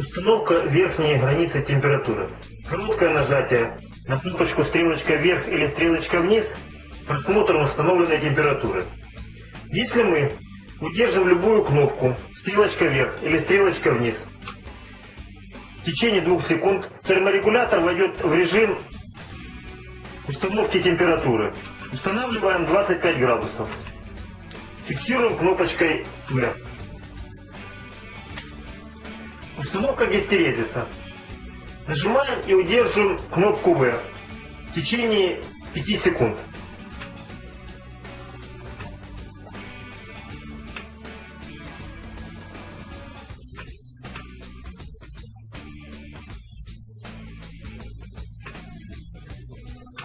Установка верхней границы температуры. Короткое нажатие на кнопочку стрелочка вверх или стрелочка вниз – просмотр установленной температуры. Если мы удержим любую кнопку стрелочка вверх или стрелочка вниз, в течение двух секунд терморегулятор войдет в режим установки температуры. Устанавливаем 25 градусов. Фиксируем кнопочкой вверх. Установка гистерезиса. Нажимаем и удерживаем кнопку В в течение 5 секунд.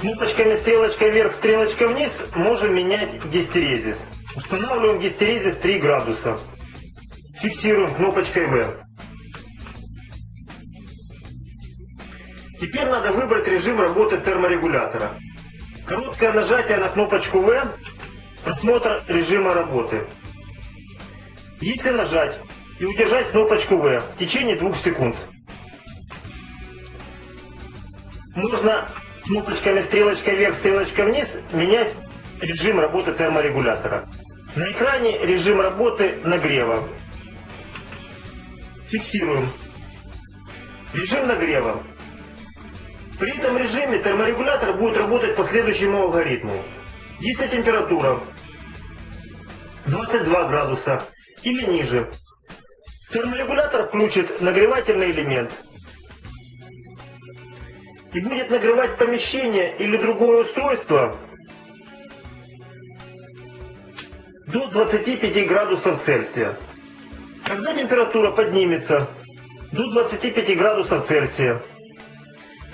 Кнопочками стрелочка вверх, стрелочка вниз можем менять гистерезис. Устанавливаем гистерезис 3 градуса. Фиксируем кнопочкой V. Теперь надо выбрать режим работы терморегулятора. Короткое нажатие на кнопочку V – просмотр режима работы. Если нажать и удержать кнопочку V в течение двух секунд, можно кнопочками стрелочка вверх, стрелочка вниз менять режим работы терморегулятора. На экране режим работы нагрева. Фиксируем. Режим нагрева. При этом режиме терморегулятор будет работать по следующему алгоритму. Если температура 22 градуса или ниже, терморегулятор включит нагревательный элемент и будет нагревать помещение или другое устройство до 25 градусов Цельсия. Когда температура поднимется до 25 градусов Цельсия,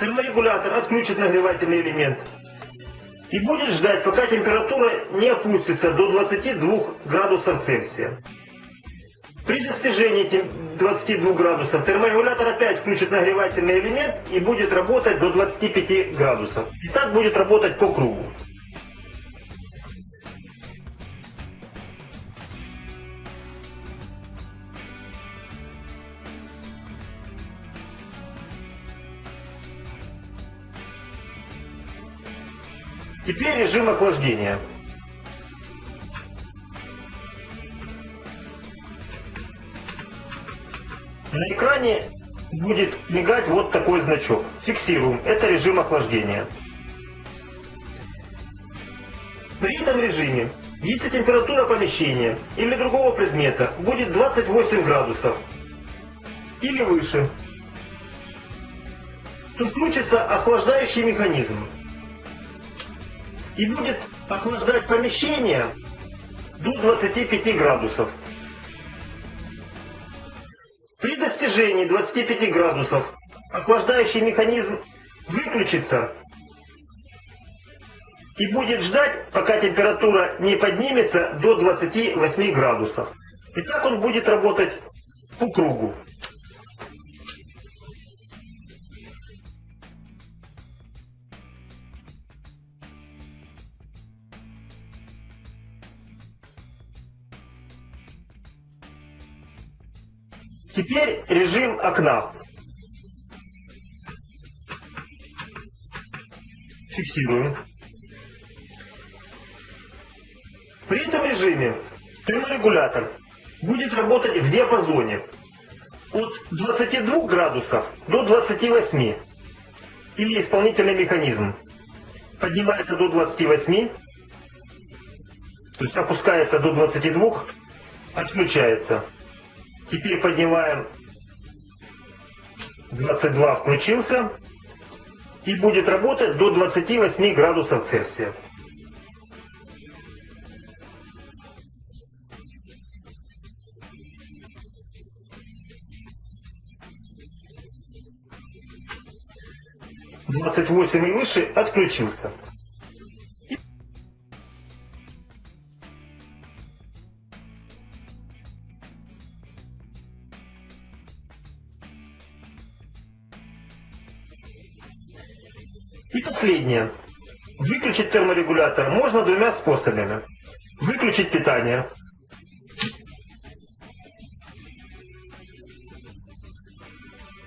терморегулятор отключит нагревательный элемент и будет ждать, пока температура не опустится до 22 градусов Цельсия. При достижении 22 градусов терморегулятор опять включит нагревательный элемент и будет работать до 25 градусов. И так будет работать по кругу. Теперь режим охлаждения. На экране будет мигать вот такой значок. Фиксируем. Это режим охлаждения. При этом режиме, если температура помещения или другого предмета будет 28 градусов или выше, то включится охлаждающий механизм и будет охлаждать помещение до 25 градусов. При достижении 25 градусов охлаждающий механизм выключится и будет ждать, пока температура не поднимется до 28 градусов. И так он будет работать по кругу. Теперь режим окна. Фиксируем. При этом режиме терморегулятор будет работать в диапазоне от 22 градусов до 28. Или исполнительный механизм поднимается до 28, то есть опускается до 22, отключается. Теперь поднимаем 22 включился и будет работать до 28 градусов Цельсия. Двадцать восемь и выше отключился. И последнее. Выключить терморегулятор можно двумя способами. Выключить питание.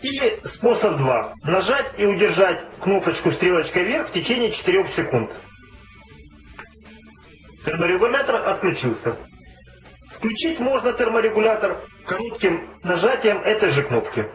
Или способ 2. Нажать и удержать кнопочку стрелочкой вверх в течение 4 секунд. Терморегулятор отключился. Включить можно терморегулятор коротким нажатием этой же кнопки.